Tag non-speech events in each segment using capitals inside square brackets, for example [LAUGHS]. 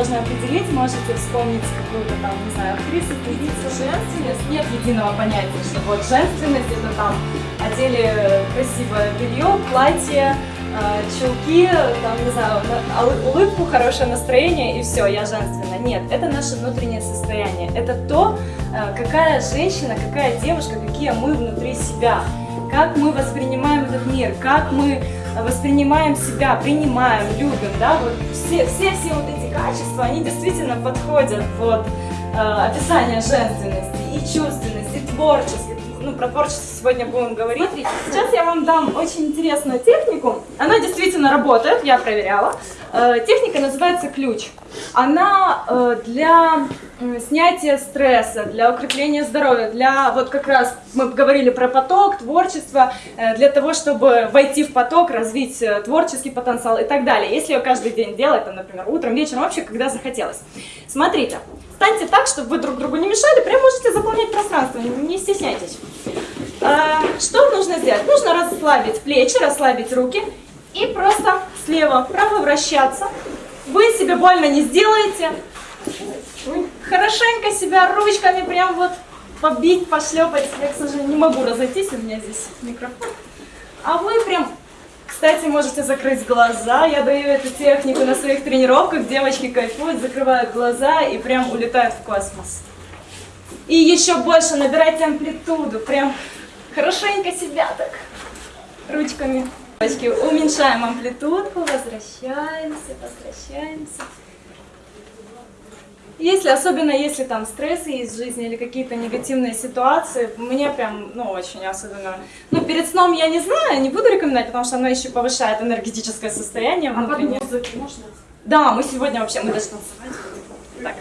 сложно определить, можете вспомнить какую-то там, не знаю, актрису, певицу. Женственность нет единого понятия, что вот женственность это там одели красивое белье, платье, э, чулки, там, не знаю, улыбку, хорошее настроение и все, я женственна. Нет, это наше внутреннее состояние. Это то, э, какая женщина, какая девушка, какие мы внутри себя. Как мы воспринимаем этот мир, как мы воспринимаем себя, принимаем, любим, да, вот все, все, все вот эти качества, они действительно подходят под э, описание женственности и чувственности, и творчества. Ну, про творчество сегодня будем говорить. Смотрите, сейчас я вам дам очень интересную технику. Она действительно работает, я проверяла. Э, техника называется ключ. Она э, для снятия стресса, для укрепления здоровья, для, вот как раз мы говорили про поток, творчество, э, для того, чтобы войти в поток, развить творческий потенциал и так далее. Если ее каждый день делать, там, например, утром, вечером, вообще, когда захотелось. Смотрите, станьте так, чтобы вы друг другу не мешали, прям можете заполнять пространство, не стесняйтесь. Что нужно сделать? Нужно расслабить плечи, расслабить руки и просто слева вправо вращаться. Вы себе больно не сделаете, Хорошенько себя ручками прям вот побить, пошлепать. Я, к сожалению, не могу разойтись, у меня здесь микрофон. А вы прям, кстати, можете закрыть глаза. Я даю эту технику на своих тренировках. Девочки кайфуют, закрывают глаза и прям улетают в космос. И еще больше набирайте амплитуду. Прям хорошенько себя так ручками. Девочки, уменьшаем амплитудку, возвращаемся, возвращаемся. Если, особенно если там стрессы в жизни или какие-то негативные ситуации, мне прям, ну, очень особенно... Ну, перед сном я не знаю, не буду рекомендовать, потому что оно еще повышает энергетическое состояние внутреннее. А под музыку можно? Да, мы сегодня вообще, мы даже танцевать Так,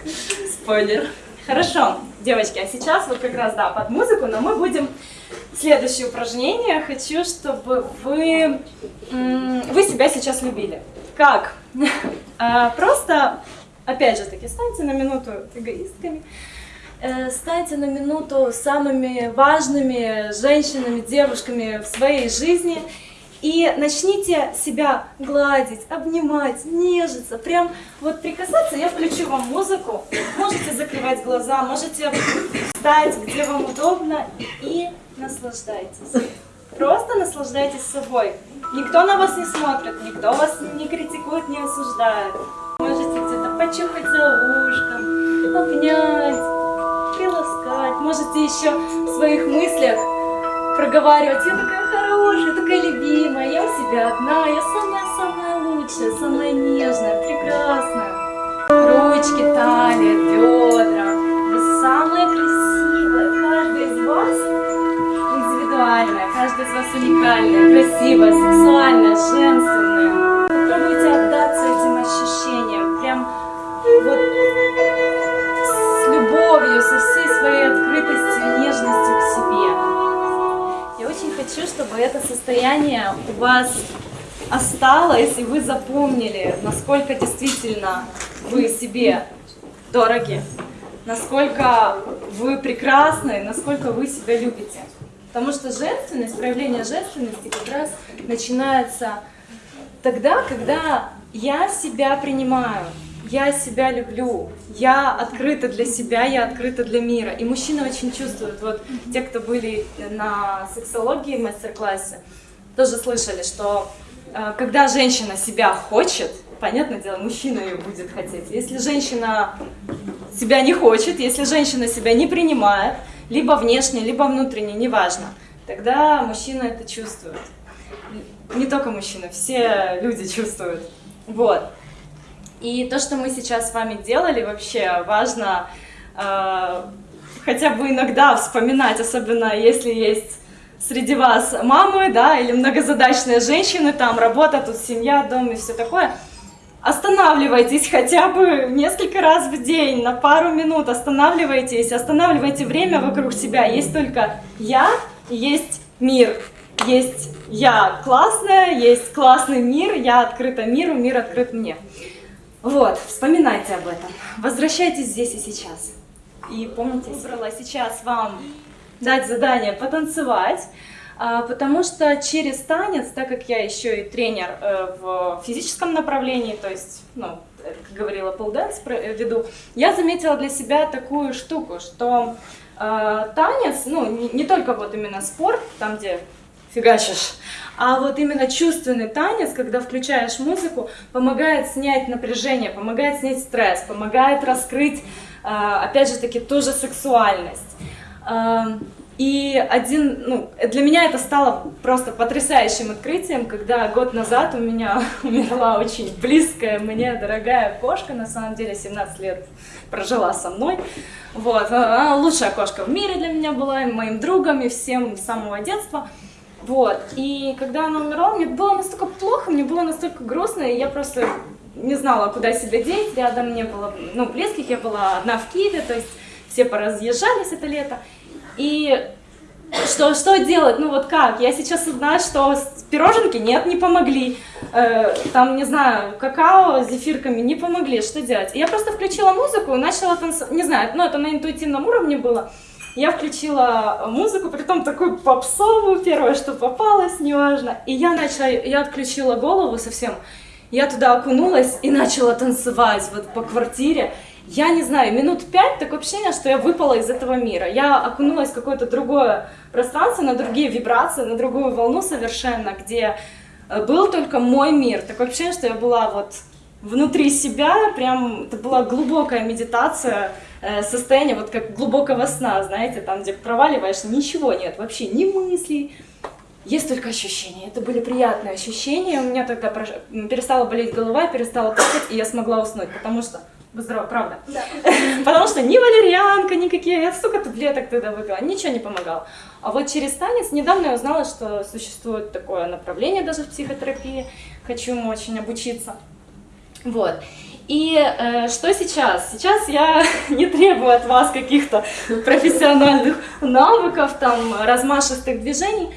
спойлер. Хорошо, девочки, а сейчас вот как раз, да, под музыку, но мы будем... Следующее упражнение. Хочу, чтобы вы, вы себя сейчас любили. Как? [LAUGHS] А, просто Опять же таки, станьте на минуту эгоистками, э, станьте на минуту самыми важными женщинами, девушками в своей жизни и начните себя гладить, обнимать, нежиться, прям вот прикасаться. Я включу вам музыку, можете закрывать глаза, можете встать, где вам удобно и наслаждайтесь. Просто наслаждайтесь собой. Никто на вас не смотрит, никто вас не критикует, не осуждает. Можете где-то почухать за ушком, обнять, приласкать. Можете еще в своих мыслях проговаривать, я такая хорошая, такая любимая, я у себя одна, я самая-самая лучшая, самая нежная, прекрасная. Ручки, талия, бедра. Вы самая красивая. Каждая из вас индивидуальная, каждая из вас уникальная, красивая, сексуальная, женственная. Попробуйте отдаться этим ощущениям, прям вот хочу, чтобы это состояние у вас осталось, и вы запомнили, насколько действительно вы себе дороги, насколько вы прекрасны, насколько вы себя любите. Потому что женственность, проявление женственности как раз начинается тогда, когда я себя принимаю, я себя люблю, я открыта для себя, я открыта для мира. И мужчины очень чувствуют, вот те, кто были на сексологии мастер-классе, тоже слышали, что э, когда женщина себя хочет, понятное дело, мужчина ее будет хотеть. Если женщина себя не хочет, если женщина себя не принимает, либо внешне, либо внутренне, неважно, тогда мужчина это чувствует не только мужчины, все люди чувствуют. Вот. И то, что мы сейчас с вами делали, вообще важно э, хотя бы иногда вспоминать, особенно если есть среди вас мамы, да, или многозадачные женщины, там работа, тут семья, дом и все такое. Останавливайтесь хотя бы несколько раз в день, на пару минут останавливайтесь, останавливайте время вокруг себя. Есть только я, есть мир есть я классная, есть классный мир, я открыта миру, мир открыт мне. Вот, вспоминайте об этом. Возвращайтесь здесь и сейчас. И помните, выбрала сейчас вам дать задание потанцевать, а, потому что через танец, так как я еще и тренер э, в физическом направлении, то есть ну, как говорила, полденс веду, я заметила для себя такую штуку, что э, танец, ну, не, не только вот именно спорт, там, где фигачишь, а вот именно чувственный танец, когда включаешь музыку, помогает снять напряжение, помогает снять стресс, помогает раскрыть, э, опять же таки, ту же сексуальность. Э, и один, ну, для меня это стало просто потрясающим открытием, когда год назад у меня [LAUGHS] умерла очень близкая мне дорогая кошка, на самом деле 17 лет прожила со мной. Вот, она лучшая кошка в мире для меня была, и моим другом, и всем с самого детства. Вот, и когда она умерла, мне было настолько плохо, мне было настолько грустно, и я просто не знала, куда себя деть, рядом не было, ну, близких, я была одна в Киеве, то есть все поразъезжались это лето. И что, что делать? Ну вот как? Я сейчас знаю, что пироженки нет, не помогли. Э, там, не знаю, какао с зефирками не помогли. Что делать? я просто включила музыку и начала танцевать. Не знаю, ну это на интуитивном уровне было. Я включила музыку, при том такую попсовую, первое, что попалось, неважно. И я начала, я отключила голову совсем. Я туда окунулась и начала танцевать вот по квартире я не знаю, минут пять такое ощущение, что я выпала из этого мира. Я окунулась в какое-то другое пространство, на другие вибрации, на другую волну совершенно, где э, был только мой мир. Такое ощущение, что я была вот внутри себя, прям это была глубокая медитация, э, состояние вот как глубокого сна, знаете, там, где проваливаешь, ничего нет, вообще ни мыслей, есть только ощущения. Это были приятные ощущения. У меня тогда перестала болеть голова, перестала плакать, и я смогла уснуть, потому что Здорово, правда. Да. [LAUGHS] Потому что ни валерьянка, никакие, я столько таблеток тогда выпила, ничего не помогало. А вот через танец недавно я узнала, что существует такое направление даже в психотерапии. Хочу ему очень обучиться. Вот. И э, что сейчас? Сейчас я [LAUGHS] не требую от вас каких-то профессиональных навыков, там, размашистых движений.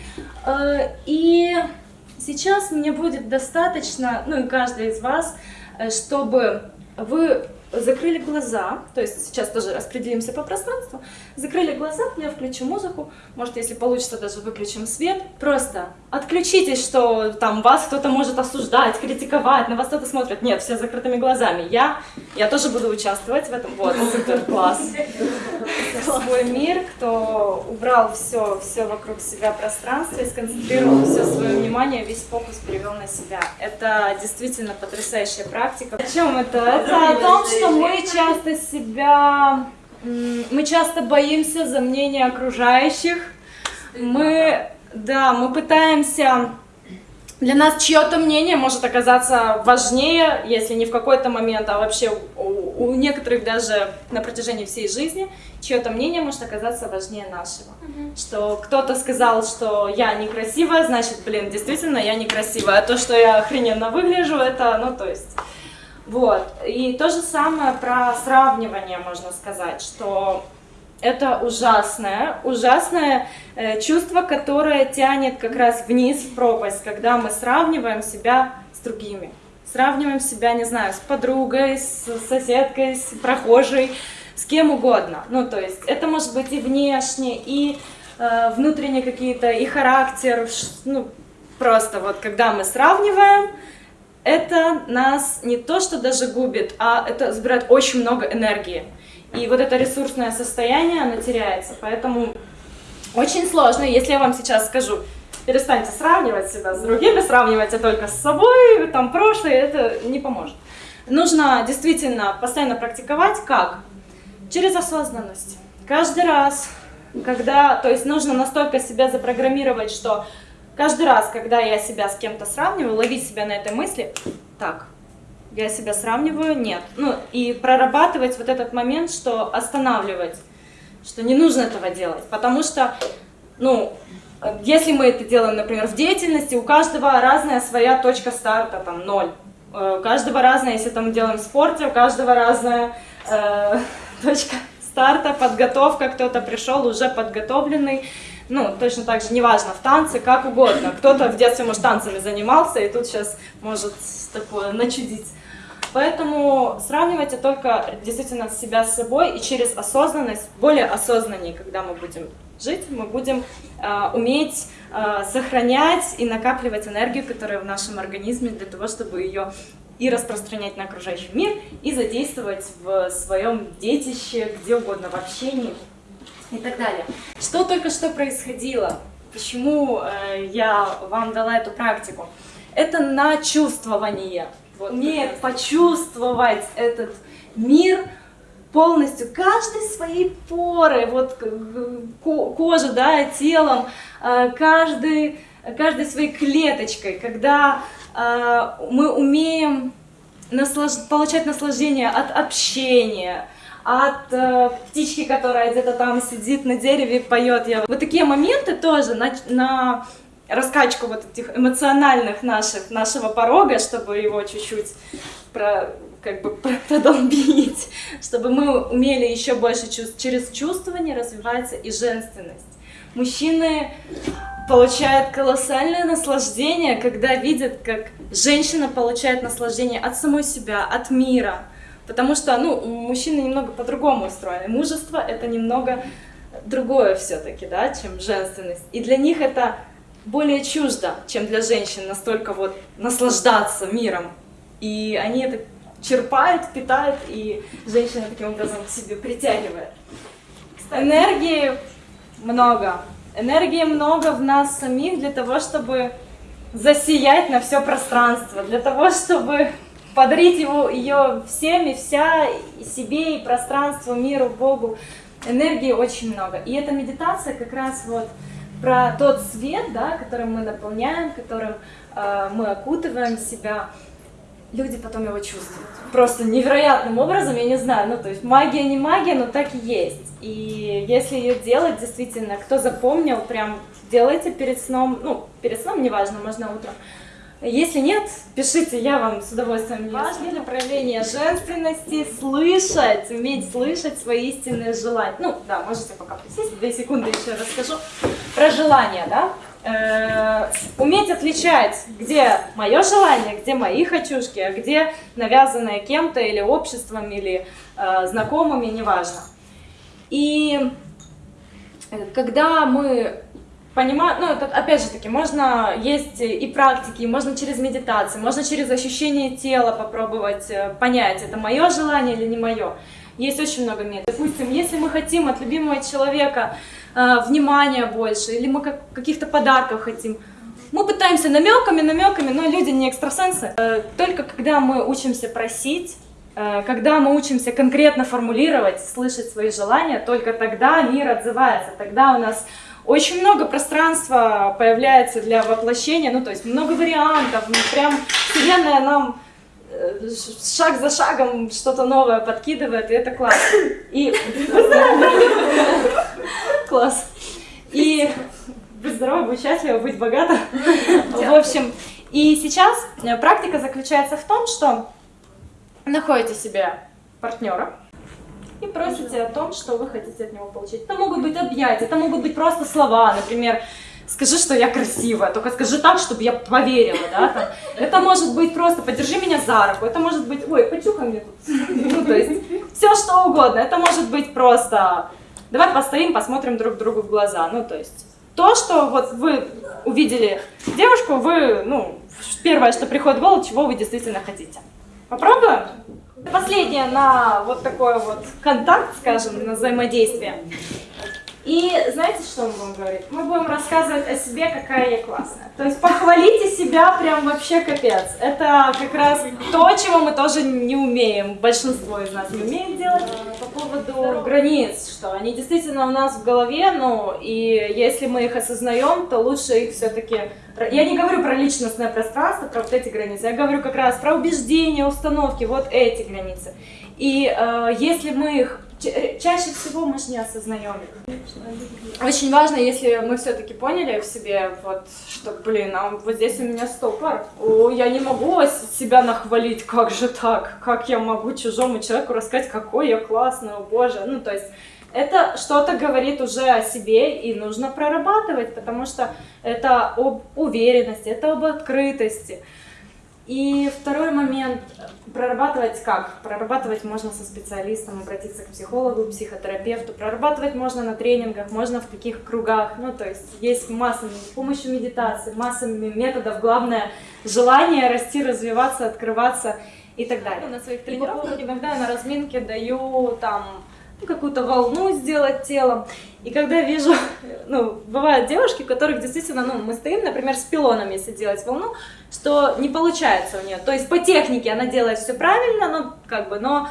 Э, и сейчас мне будет достаточно, ну и каждый из вас, э, чтобы вы закрыли глаза, то есть сейчас тоже распределимся по пространству, закрыли глаза, я включу музыку, может, если получится, даже выключим свет, просто отключитесь, что там вас кто-то может осуждать, критиковать, на вас кто-то смотрит, нет, все закрытыми глазами, я, я тоже буду участвовать в этом, вот, супер, класс, свой мир, кто убрал все, все вокруг себя пространство и сконцентрировал все свое внимание, весь фокус перевел на себя, это действительно потрясающая практика. О чем это? Это о том, что что мы часто себя, мы часто боимся за мнение окружающих. Мы, да, мы пытаемся для нас чье-то мнение может оказаться важнее, если не в какой-то момент, а вообще у, у некоторых даже на протяжении всей жизни, чье-то мнение может оказаться важнее нашего. Mm Что кто-то сказал, что я некрасивая, значит, блин, действительно я некрасивая, а то, что я охрененно выгляжу, это, ну, то есть... Вот. И то же самое про сравнивание можно сказать, что это ужасное, ужасное э, чувство, которое тянет как раз вниз в пропасть, когда мы сравниваем себя с другими. Сравниваем себя, не знаю, с подругой, с соседкой, с прохожей, с кем угодно. Ну, то есть это может быть и внешне, и э, внутренние какие-то, и характер, ну, просто вот когда мы сравниваем, это нас не то, что даже губит, а это забирает очень много энергии. И вот это ресурсное состояние, оно теряется. Поэтому очень сложно, если я вам сейчас скажу, перестаньте сравнивать себя с другими, сравнивайте только с собой, там прошлое, это не поможет. Нужно действительно постоянно практиковать, как? Через осознанность. Каждый раз, когда, то есть нужно настолько себя запрограммировать, что Каждый раз, когда я себя с кем-то сравниваю, ловить себя на этой мысли, так, я себя сравниваю, нет. Ну, и прорабатывать вот этот момент, что останавливать, что не нужно этого делать, потому что, ну, если мы это делаем, например, в деятельности, у каждого разная своя точка старта, там, ноль. Э, у каждого разная, если там делаем в спорте, у каждого разная э, [LAUGHS] точка старта, подготовка, кто-то пришел уже подготовленный, ну, точно так же, неважно, в танце, как угодно. Кто-то в детстве, может, танцами занимался, и тут сейчас может такое начудить. Поэтому сравнивайте только действительно себя с собой, и через осознанность, более осознаннее, когда мы будем жить, мы будем э, уметь э, сохранять и накапливать энергию, которая в нашем организме, для того, чтобы ее и распространять на окружающий мир, и задействовать в своем детище, где угодно, в общении и так далее. Что только что происходило? Почему э, я вам дала эту практику? Это на чувствование. Вот умеет почувствовать этот мир полностью, каждой своей поры, вот кожа, да, телом, э, каждый, каждой своей клеточкой, когда э, мы умеем наслаж... получать наслаждение от общения, от э, птички, которая где-то там сидит на дереве и поет. Я... Вот такие моменты тоже на, на раскачку вот этих эмоциональных наших, нашего порога, чтобы его чуть-чуть про, как бы [LAUGHS] продолбить, чтобы мы умели еще больше чувств. Через чувствование развивается и женственность. Мужчины получают колоссальное наслаждение, когда видят, как женщина получает наслаждение от самой себя, от мира. Потому что, ну, мужчины немного по-другому устроены. Мужество — это немного другое все-таки, да, чем женственность. И для них это более чуждо, чем для женщин настолько вот наслаждаться миром. И они это черпают, питают, и женщина таким образом к себе притягивает. Энергии много. Энергии много в нас самих для того, чтобы засиять на все пространство, для того, чтобы подарить его, ее всем и вся, и себе, и пространству, миру, Богу. Энергии очень много. И эта медитация как раз вот про тот свет, да, которым мы наполняем, которым э, мы окутываем себя, люди потом его чувствуют. Просто невероятным образом, я не знаю, ну то есть магия не магия, но так и есть. И если ее делать, действительно, кто запомнил, прям делайте перед сном, ну перед сном неважно, можно утром, если нет, пишите, я вам с удовольствием Важно для проявления женственности слышать, уметь слышать свои истинные желания. Ну, да, можете пока присесть, две секунды еще расскажу про желания, да. Э, уметь отличать, где мое желание, где мои хочушки, а где навязанное кем-то или обществом, или э, знакомыми, неважно. И э, когда мы понимаю, ну, это, опять же таки, можно есть и практики, можно через медитацию, можно через ощущение тела попробовать э, понять, это мое желание или не мое. Есть очень много методов. Допустим, если мы хотим от любимого человека э, внимания больше, или мы как, каких-то подарков хотим, мы пытаемся намеками, намеками, но люди не экстрасенсы. Э, только когда мы учимся просить, э, когда мы учимся конкретно формулировать, слышать свои желания, только тогда мир отзывается, тогда у нас очень много пространства появляется для воплощения, ну то есть много вариантов, ну, прям вселенная нам э, шаг за шагом что-то новое подкидывает, и это классно. И класс. И быть здоровым, быть счастливым, быть богатым. В общем, и сейчас э, практика заключается в том, что находите себе партнера, и просите о том, что вы хотите от него получить. Это могут быть объятия, это могут быть просто слова, например, скажи, что я красивая, только скажи так, чтобы я поверила, да, там. Это может быть просто подержи меня за руку, это может быть, ой, почухай мне тут, ну, то есть, все что угодно, это может быть просто, давай постоим, посмотрим друг другу в глаза, ну, то есть, то, что вот вы увидели девушку, вы, ну, первое, что приходит в голову, чего вы действительно хотите. Попробуем? Последнее на вот такой вот контакт, скажем, на взаимодействие. И знаете, что мы будем говорить? Мы будем рассказывать о себе, какая я классная. То есть похвалите себя прям вообще капец. Это как раз то, чего мы тоже не умеем. Большинство из нас не умеет делать. По поводу границ, что они действительно у нас в голове, ну и если мы их осознаем, то лучше их все-таки... Я не говорю про личностное пространство, про вот эти границы. Я говорю как раз про убеждения, установки, вот эти границы. И э, если мы их Э, чаще всего мы же не осознаем Очень важно, если мы все-таки поняли в себе, вот, что, блин, а вот здесь у меня стопор, О, я не могу себя нахвалить, как же так, как я могу чужому человеку рассказать, какой я классный, о боже, ну, то есть, это что-то говорит уже о себе, и нужно прорабатывать, потому что это об уверенности, это об открытости. И второй момент, прорабатывать как? Прорабатывать можно со специалистом, обратиться к психологу, психотерапевту. Прорабатывать можно на тренингах, можно в таких кругах. Ну, то есть есть масса, с помощью медитации, масса методов. Главное, желание расти, развиваться, открываться и так далее. На своих тренировках иногда на разминке даю там ну, какую-то волну сделать телом. И когда вижу, [LAUGHS] ну, бывают девушки, у которых действительно, ну, мы стоим, например, с пилоном, если делать волну, что не получается у нее. То есть по технике она делает все правильно, но как бы, но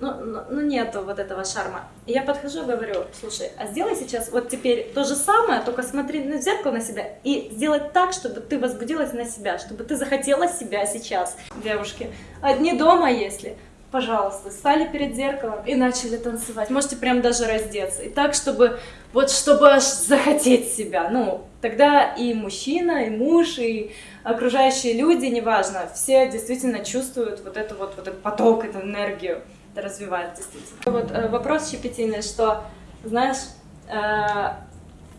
ну, ну, ну нету вот этого шарма. И я подхожу и говорю, слушай, а сделай сейчас вот теперь то же самое, только смотри на зеркало на себя и сделать так, чтобы ты возбудилась на себя, чтобы ты захотела себя сейчас. Девушки, одни дома если, пожалуйста, стали перед зеркалом и начали танцевать. Можете прям даже раздеться. И так, чтобы вот чтобы аж захотеть себя. Ну, тогда и мужчина, и муж, и окружающие люди, неважно, все действительно чувствуют вот это вот, вот этот поток, эту энергию. Это развивает действительно. Вот э, вопрос щепетильный, что, знаешь, э,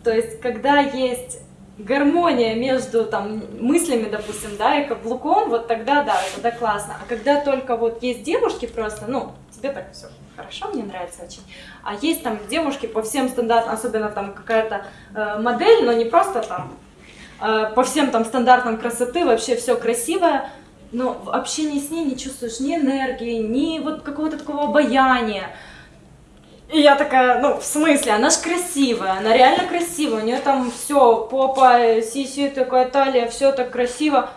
то есть, когда есть гармония между там мыслями, допустим, да, и каблуком, вот тогда да, тогда классно. А когда только вот есть девушки просто, ну, тебе так все хорошо, мне нравится очень. А есть там девушки по всем стандартам, особенно там какая-то э, модель, но не просто там э, по всем там стандартам красоты, вообще все красивое, но в общении с ней не чувствуешь ни энергии, ни вот какого-то такого обаяния. И я такая, ну, в смысле, она ж красивая, она реально красивая, у нее там все, попа, сиси, такая талия, все так красиво.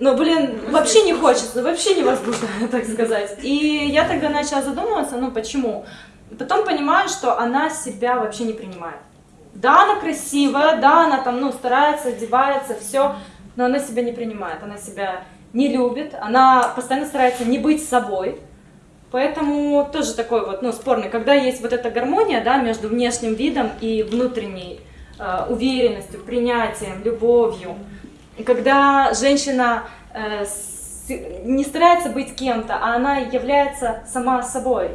Но, блин, вообще не хочется, вообще невозможно, [LAUGHS] так сказать. И я тогда начала задумываться, ну, почему. Потом понимаю, что она себя вообще не принимает. Да, она красивая, да, она там, ну, старается, одевается, все, но она себя не принимает, она себя не любит, она постоянно старается не быть собой, Поэтому тоже такой вот, ну, спорный, когда есть вот эта гармония, да, между внешним видом и внутренней э, уверенностью, принятием, любовью, и когда женщина э, с, не старается быть кем-то, а она является сама собой,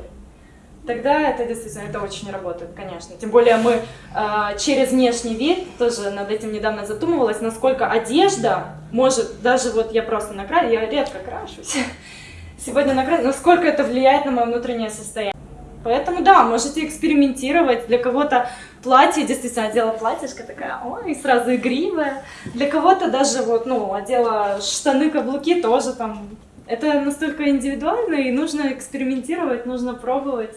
тогда это действительно, это очень работает, конечно. Тем более мы э, через внешний вид, тоже над этим недавно задумывалась, насколько одежда может, даже вот я просто накрасила, я редко крашусь, [LAUGHS] сегодня накрасила, насколько это влияет на мое внутреннее состояние. Поэтому да, можете экспериментировать. Для кого-то платье, действительно, одела платьишко такая, ой, сразу игривая. Для кого-то даже вот, ну, одела штаны, каблуки тоже там. Это настолько индивидуально и нужно экспериментировать, нужно пробовать.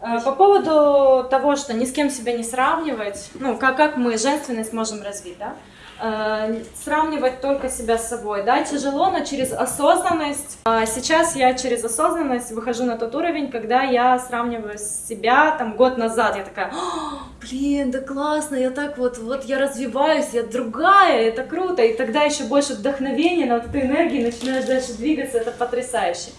А, по поводу того, что ни с кем себя не сравнивать, ну, как, как мы женственность можем развить, да? Э, сравнивать только себя с собой. Да, тяжело, но через осознанность. А сейчас я через осознанность выхожу на тот уровень, когда я сравниваю себя, там, год назад, я такая, блин, да классно, я так вот, вот я развиваюсь, я другая, это круто, и тогда еще больше вдохновения, на вот этой энергии начинаешь дальше двигаться, это потрясающе.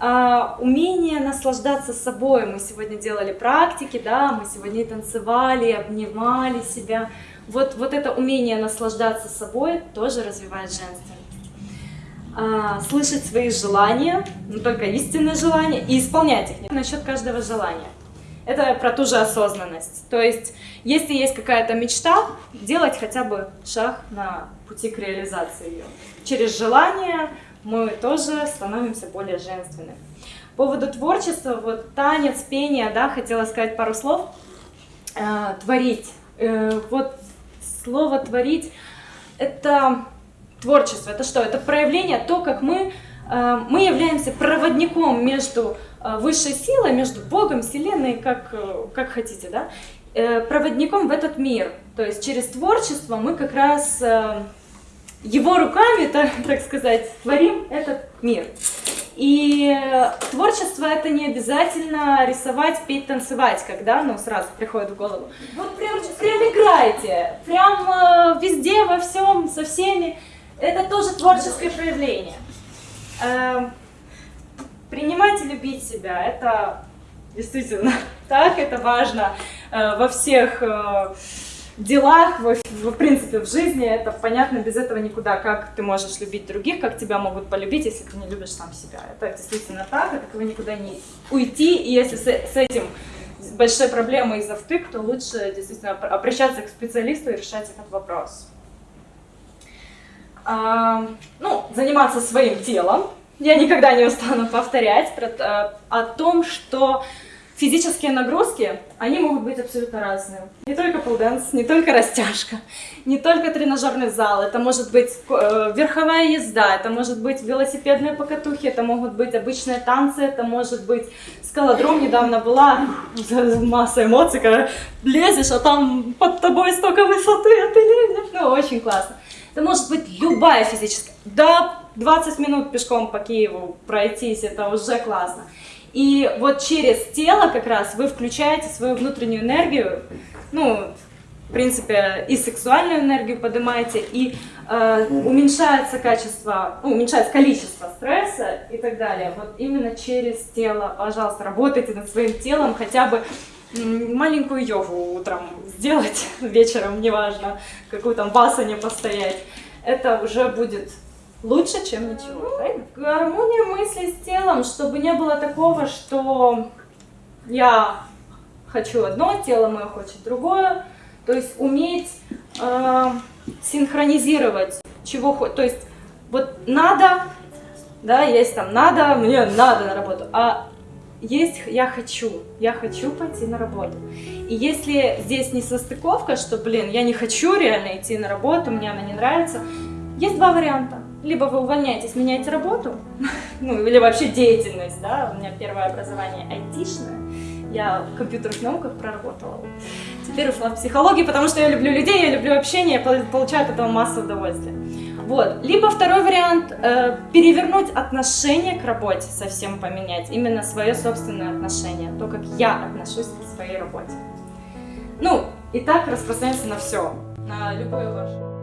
А, умение наслаждаться собой. Мы сегодня делали практики, да, мы сегодня танцевали, обнимали себя. Вот, вот это умение наслаждаться собой тоже развивает женственность. А, слышать свои желания, но только истинные желания, и исполнять их насчет каждого желания. Это про ту же осознанность. То есть, если есть какая-то мечта, делать хотя бы шаг на пути к реализации ее. Через желание мы тоже становимся более женственными. По поводу творчества, вот танец, пение, да, хотела сказать пару слов. Э, творить. Э, вот слово «творить» — это творчество. Это что? Это проявление, то, как мы, э, мы являемся проводником между э, высшей силой, между Богом, Вселенной, как, э, как хотите, да? Проводником в этот мир. То есть через творчество мы как раз его руками, [LAUGHS] так, так сказать, творим этот мир. И творчество это не обязательно рисовать, петь, танцевать, когда, ну, сразу приходит в голову. Вот прям, прям играйте, прям э, везде, во всем, со всеми. Это тоже творческое проявление. Э, принимать и любить себя, это действительно [LAUGHS] так, это важно э, во всех... Делах, в, в принципе, в жизни, это понятно, без этого никуда. Как ты можешь любить других, как тебя могут полюбить, если ты не любишь сам себя. Это действительно так, от этого никуда не уйти. И если с, с этим большой проблемой из-за втык, то лучше действительно обращаться к специалисту и решать этот вопрос. а, ну, заниматься своим телом. Я никогда не устану повторять про, э, о том, что физические нагрузки, они могут быть абсолютно разные. Не только полденс, не только растяжка, не только тренажерный зал, это может быть э, верховая езда, это может быть велосипедные покатухи, это могут быть обычные танцы, это может быть скалодром, недавно была [LAUGHS] масса эмоций, когда лезешь, а там под тобой столько высоты, а ты лезешь, ну очень классно. Это может быть любая физическая, да, 20 минут пешком по Киеву пройтись, это уже классно. И вот через тело как раз вы включаете свою внутреннюю энергию, ну, в принципе, и сексуальную энергию поднимаете, и э, уменьшается качество, ну, уменьшается количество стресса и так далее. Вот именно через тело, пожалуйста, работайте над своим телом, хотя бы маленькую йогу утром сделать, [LAUGHS] вечером, неважно, какую там басане постоять. Это уже будет лучше, чем ничего, правильно? Гармония мысли с телом, чтобы не было такого, что я хочу одно, тело мое хочет другое. То есть уметь э, синхронизировать, чего хочет. То есть вот надо, да, есть там надо, мне надо на работу, а есть я хочу, я хочу пойти на работу. И если здесь не состыковка, что, блин, я не хочу реально идти на работу, мне она не нравится, есть два варианта либо вы увольняетесь, меняете работу, [LAUGHS] ну или вообще деятельность, да, у меня первое образование айтишное, я в компьютерных науках проработала. Теперь ушла в психологию, потому что я люблю людей, я люблю общение, получаю от этого массу удовольствия. Вот. Либо второй вариант э, перевернуть отношение к работе, совсем поменять, именно свое собственное отношение, то, как я отношусь к своей работе. Ну, и так распространяется на все, на любое ваше.